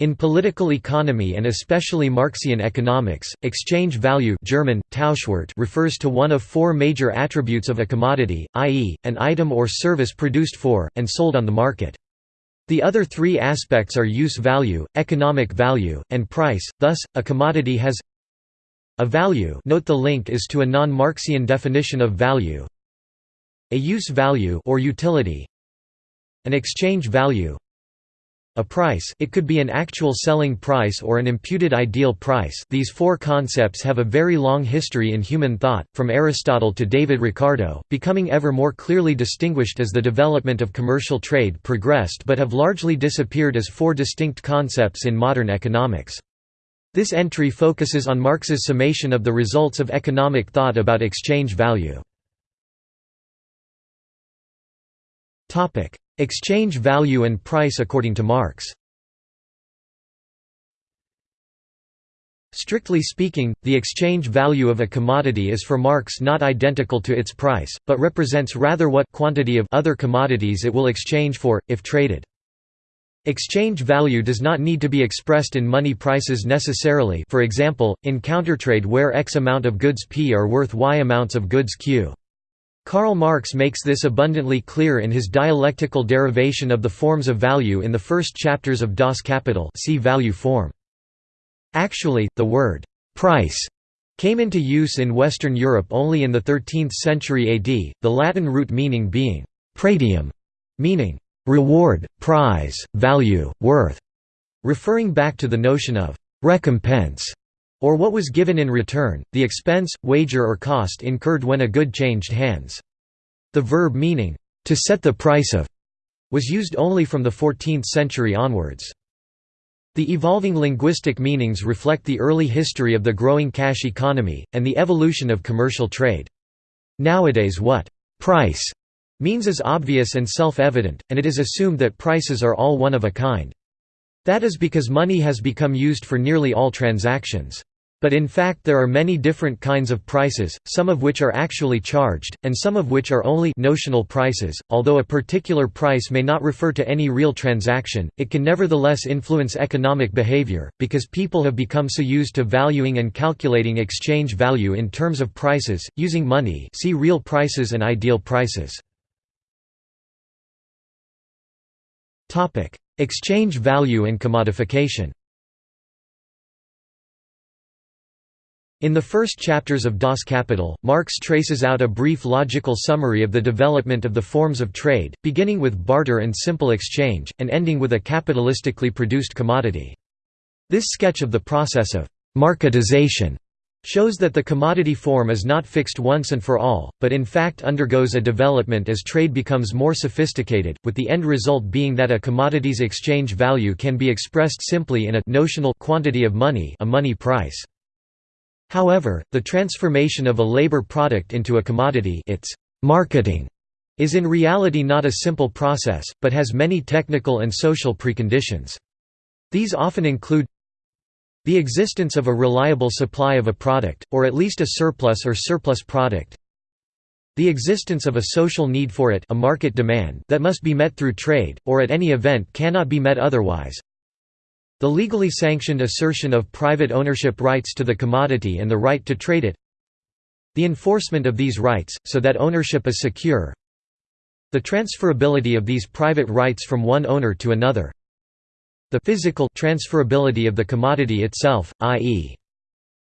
In political economy and especially Marxian economics, exchange value German, refers to one of four major attributes of a commodity, i.e., an item or service produced for, and sold on the market. The other three aspects are use value, economic value, and price, thus, a commodity has a value note the link is to a non-Marxian definition of value a use value or utility an exchange value a price it could be an actual selling price or an imputed ideal price these four concepts have a very long history in human thought, from Aristotle to David Ricardo, becoming ever more clearly distinguished as the development of commercial trade progressed but have largely disappeared as four distinct concepts in modern economics. This entry focuses on Marx's summation of the results of economic thought about exchange value. Exchange value and price according to Marx Strictly speaking, the exchange value of a commodity is for Marx not identical to its price, but represents rather what quantity of other commodities it will exchange for, if traded. Exchange value does not need to be expressed in money prices necessarily for example, in countertrade where X amount of goods P are worth Y amounts of goods Q. Karl Marx makes this abundantly clear in his dialectical derivation of the forms of value in the first chapters of Das Kapital see value form. Actually, the word «price» came into use in Western Europe only in the 13th century AD, the Latin root meaning being «pretium», meaning «reward, prize, value, worth», referring back to the notion of «recompense» or what was given in return, the expense, wager or cost incurred when a good changed hands. The verb meaning, to set the price of, was used only from the 14th century onwards. The evolving linguistic meanings reflect the early history of the growing cash economy, and the evolution of commercial trade. Nowadays what «price» means is obvious and self-evident, and it is assumed that prices are all one of a kind. That is because money has become used for nearly all transactions. But in fact there are many different kinds of prices, some of which are actually charged, and some of which are only notional prices. Although a particular price may not refer to any real transaction, it can nevertheless influence economic behavior, because people have become so used to valuing and calculating exchange value in terms of prices, using money see real prices and ideal prices. Exchange value and commodification In the first chapters of Das Kapital, Marx traces out a brief logical summary of the development of the forms of trade, beginning with barter and simple exchange, and ending with a capitalistically produced commodity. This sketch of the process of «marketization» shows that the commodity form is not fixed once and for all, but in fact undergoes a development as trade becomes more sophisticated, with the end result being that a commodity's exchange value can be expressed simply in a notional quantity of money a money price. However, the transformation of a labor product into a commodity its marketing is in reality not a simple process, but has many technical and social preconditions. These often include the existence of a reliable supply of a product, or at least a surplus or surplus product the existence of a social need for it a market demand that must be met through trade, or at any event cannot be met otherwise the legally sanctioned assertion of private ownership rights to the commodity and the right to trade it the enforcement of these rights, so that ownership is secure the transferability of these private rights from one owner to another the physical transferability of the commodity itself, i.e.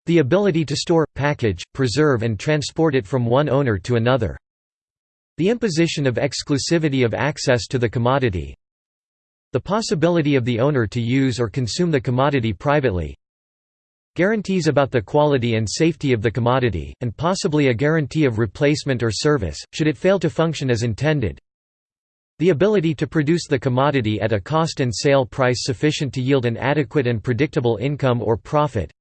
the ability to store, package, preserve and transport it from one owner to another the imposition of exclusivity of access to the commodity the possibility of the owner to use or consume the commodity privately Guarantees about the quality and safety of the commodity, and possibly a guarantee of replacement or service, should it fail to function as intended. The ability to produce the commodity at a cost and sale price sufficient to yield an adequate and predictable income or profit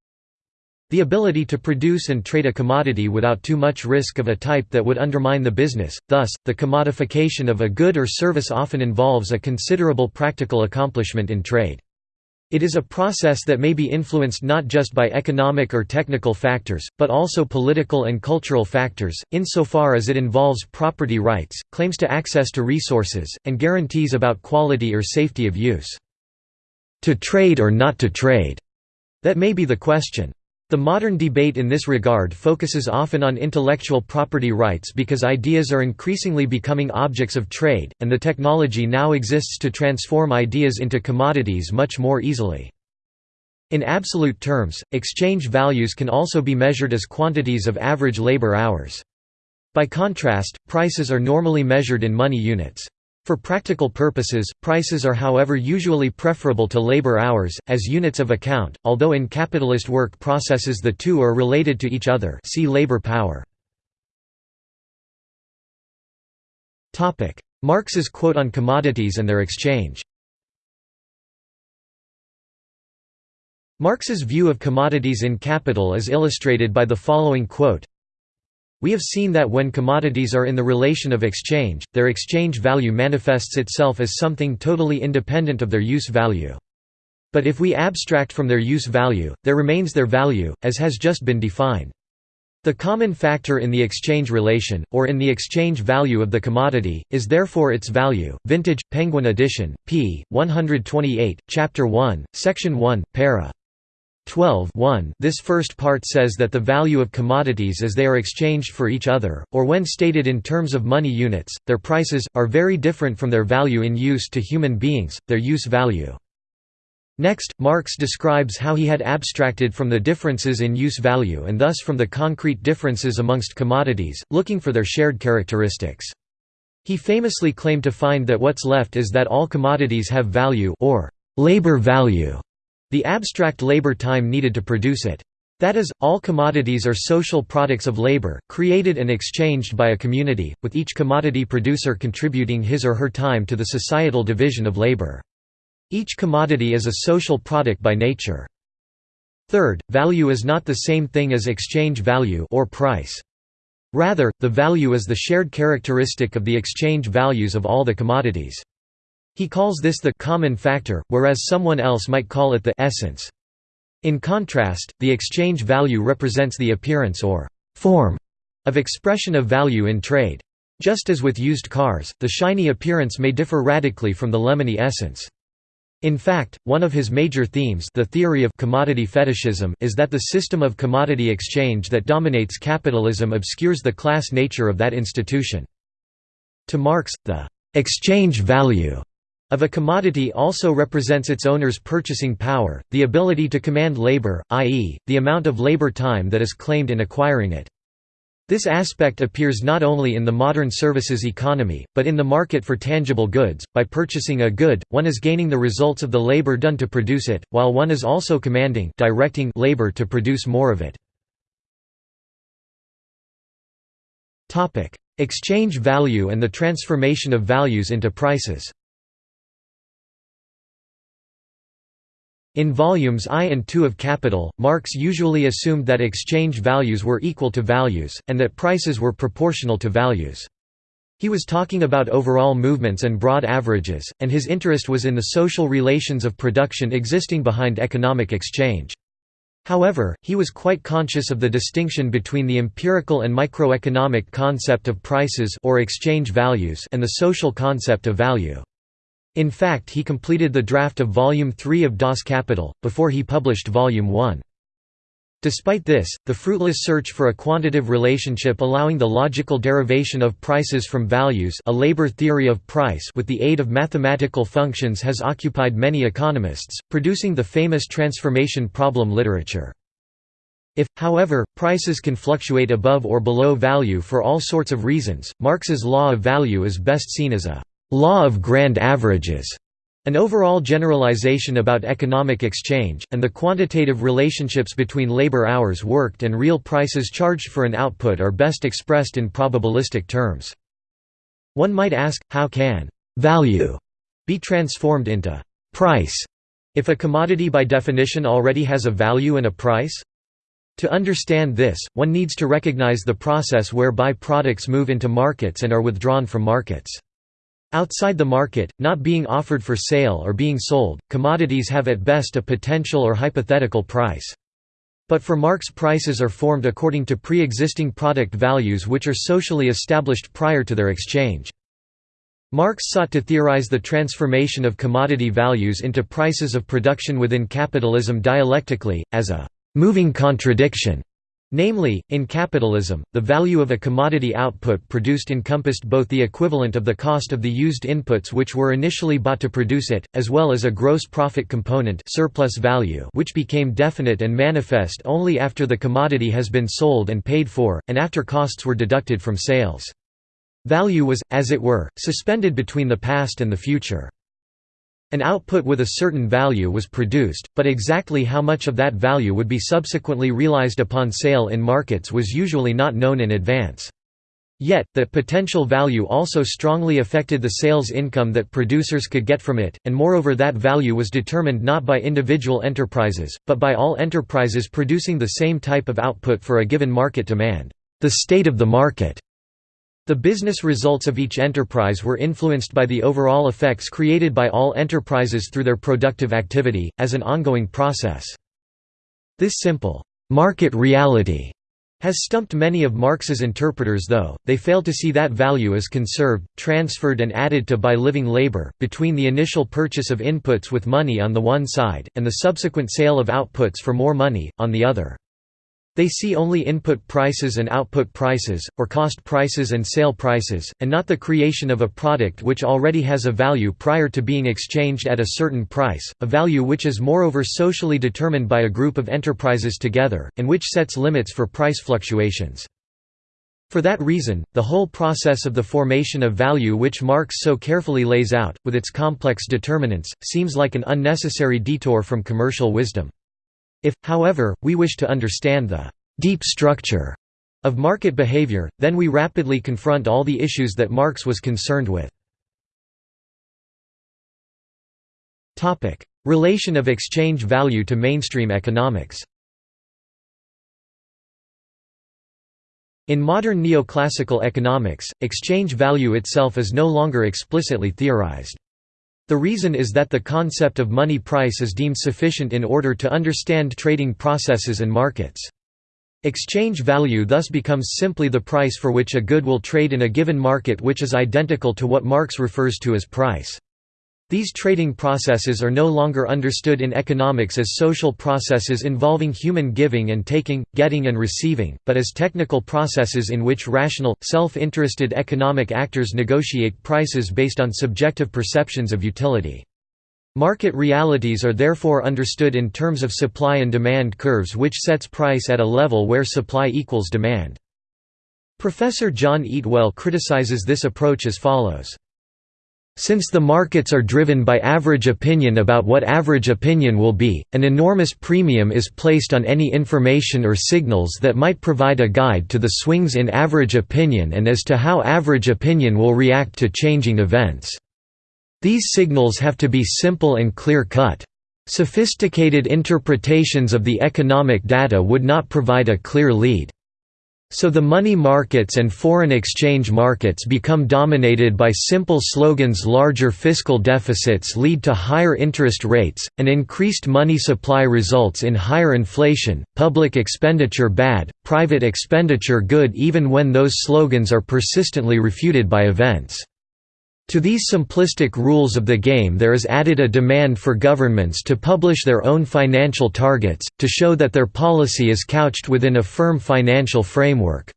the ability to produce and trade a commodity without too much risk of a type that would undermine the business, thus, the commodification of a good or service often involves a considerable practical accomplishment in trade. It is a process that may be influenced not just by economic or technical factors, but also political and cultural factors, insofar as it involves property rights, claims to access to resources, and guarantees about quality or safety of use. to trade or not to trade that may be the question. The modern debate in this regard focuses often on intellectual property rights because ideas are increasingly becoming objects of trade, and the technology now exists to transform ideas into commodities much more easily. In absolute terms, exchange values can also be measured as quantities of average labor hours. By contrast, prices are normally measured in money units. For practical purposes, prices are however usually preferable to labor hours, as units of account, although in capitalist work processes the two are related to each other. See labor power. Marx's quote on commodities and their exchange. Marx's view of commodities in Capital is illustrated by the following quote we have seen that when commodities are in the relation of exchange, their exchange value manifests itself as something totally independent of their use value. But if we abstract from their use value, there remains their value, as has just been defined. The common factor in the exchange relation, or in the exchange value of the commodity, is therefore its value. Vintage, Penguin edition, p. 128, Chapter 1, Section 1, para. 12 This first part says that the value of commodities as they are exchanged for each other, or when stated in terms of money units, their prices, are very different from their value in use to human beings, their use value. Next, Marx describes how he had abstracted from the differences in use value and thus from the concrete differences amongst commodities, looking for their shared characteristics. He famously claimed to find that what's left is that all commodities have value or labor value the abstract labor time needed to produce it. That is, all commodities are social products of labor, created and exchanged by a community, with each commodity producer contributing his or her time to the societal division of labor. Each commodity is a social product by nature. Third, value is not the same thing as exchange value or price. Rather, the value is the shared characteristic of the exchange values of all the commodities. He calls this the common factor, whereas someone else might call it the essence. In contrast, the exchange value represents the appearance or form of expression of value in trade. Just as with used cars, the shiny appearance may differ radically from the lemony essence. In fact, one of his major themes the theory of commodity fetishism is that the system of commodity exchange that dominates capitalism obscures the class nature of that institution. To Marx, the «exchange value» of a commodity also represents its owner's purchasing power, the ability to command labor, i.e., the amount of labor time that is claimed in acquiring it. This aspect appears not only in the modern services economy, but in the market for tangible goods. By purchasing a good, one is gaining the results of the labor done to produce it, while one is also commanding directing labor to produce more of it. Exchange value and the transformation of values into prices In volumes I and II of Capital, Marx usually assumed that exchange values were equal to values, and that prices were proportional to values. He was talking about overall movements and broad averages, and his interest was in the social relations of production existing behind economic exchange. However, he was quite conscious of the distinction between the empirical and microeconomic concept of prices or exchange values and the social concept of value. In fact he completed the draft of Volume 3 of Das Kapital, before he published Volume 1. Despite this, the fruitless search for a quantitative relationship allowing the logical derivation of prices from values a labor theory of price with the aid of mathematical functions has occupied many economists, producing the famous transformation problem literature. If, however, prices can fluctuate above or below value for all sorts of reasons, Marx's law of value is best seen as a law of grand averages, an overall generalization about economic exchange, and the quantitative relationships between labor hours worked and real prices charged for an output are best expressed in probabilistic terms. One might ask, how can «value» be transformed into «price» if a commodity by definition already has a value and a price? To understand this, one needs to recognize the process whereby products move into markets and are withdrawn from markets. Outside the market, not being offered for sale or being sold, commodities have at best a potential or hypothetical price. But for Marx prices are formed according to pre-existing product values which are socially established prior to their exchange. Marx sought to theorize the transformation of commodity values into prices of production within capitalism dialectically, as a «moving contradiction». Namely, in capitalism, the value of a commodity output produced encompassed both the equivalent of the cost of the used inputs which were initially bought to produce it, as well as a gross profit component surplus value which became definite and manifest only after the commodity has been sold and paid for, and after costs were deducted from sales. Value was, as it were, suspended between the past and the future. An output with a certain value was produced, but exactly how much of that value would be subsequently realized upon sale in markets was usually not known in advance. Yet, that potential value also strongly affected the sales income that producers could get from it, and moreover that value was determined not by individual enterprises, but by all enterprises producing the same type of output for a given market demand. The state of the market the business results of each enterprise were influenced by the overall effects created by all enterprises through their productive activity, as an ongoing process. This simple, "'market reality' has stumped many of Marx's interpreters though, they fail to see that value is conserved, transferred and added to by living labor, between the initial purchase of inputs with money on the one side, and the subsequent sale of outputs for more money, on the other. They see only input prices and output prices, or cost prices and sale prices, and not the creation of a product which already has a value prior to being exchanged at a certain price, a value which is moreover socially determined by a group of enterprises together, and which sets limits for price fluctuations. For that reason, the whole process of the formation of value which Marx so carefully lays out, with its complex determinants, seems like an unnecessary detour from commercial wisdom. If, however, we wish to understand the «deep structure» of market behavior, then we rapidly confront all the issues that Marx was concerned with. Relation of exchange value to mainstream economics In modern neoclassical economics, exchange value itself is no longer explicitly theorized. The reason is that the concept of money price is deemed sufficient in order to understand trading processes and markets. Exchange value thus becomes simply the price for which a good will trade in a given market which is identical to what Marx refers to as price. These trading processes are no longer understood in economics as social processes involving human giving and taking, getting and receiving, but as technical processes in which rational, self-interested economic actors negotiate prices based on subjective perceptions of utility. Market realities are therefore understood in terms of supply and demand curves which sets price at a level where supply equals demand. Professor John Eatwell criticizes this approach as follows. Since the markets are driven by average opinion about what average opinion will be, an enormous premium is placed on any information or signals that might provide a guide to the swings in average opinion and as to how average opinion will react to changing events. These signals have to be simple and clear-cut. Sophisticated interpretations of the economic data would not provide a clear lead. So the money markets and foreign exchange markets become dominated by simple slogans larger fiscal deficits lead to higher interest rates, an increased money supply results in higher inflation, public expenditure bad, private expenditure good even when those slogans are persistently refuted by events. To these simplistic rules of the game there is added a demand for governments to publish their own financial targets, to show that their policy is couched within a firm financial framework.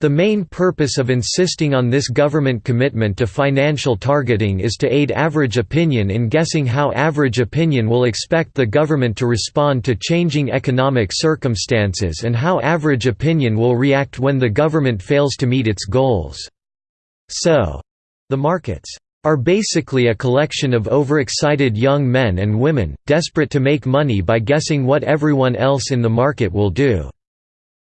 The main purpose of insisting on this government commitment to financial targeting is to aid average opinion in guessing how average opinion will expect the government to respond to changing economic circumstances and how average opinion will react when the government fails to meet its goals. So, the markets are basically a collection of overexcited young men and women, desperate to make money by guessing what everyone else in the market will do.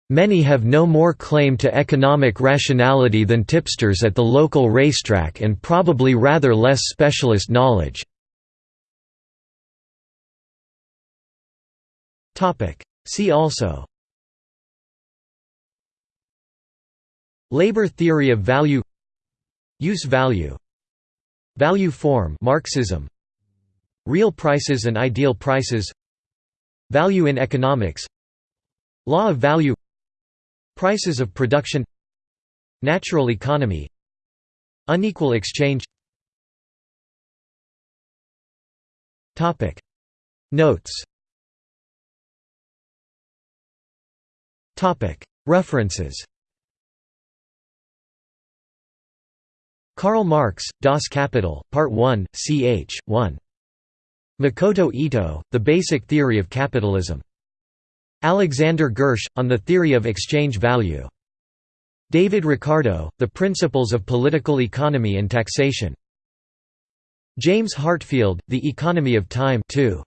Many have no more claim to economic rationality than tipsters at the local racetrack and probably rather less specialist knowledge. See also Labor theory of value Use value. Value form Marxism. Real prices and ideal prices. Value in economics. Law of value. Prices of production. Natural economy. Unequal exchange. Notes. References. Karl Marx, Das Kapital, Part 1, ch. 1. Makoto Itoh, The Basic Theory of Capitalism. Alexander Gersh, On the Theory of Exchange Value. David Ricardo, The Principles of Political Economy and Taxation. James Heartfield, The Economy of Time 2.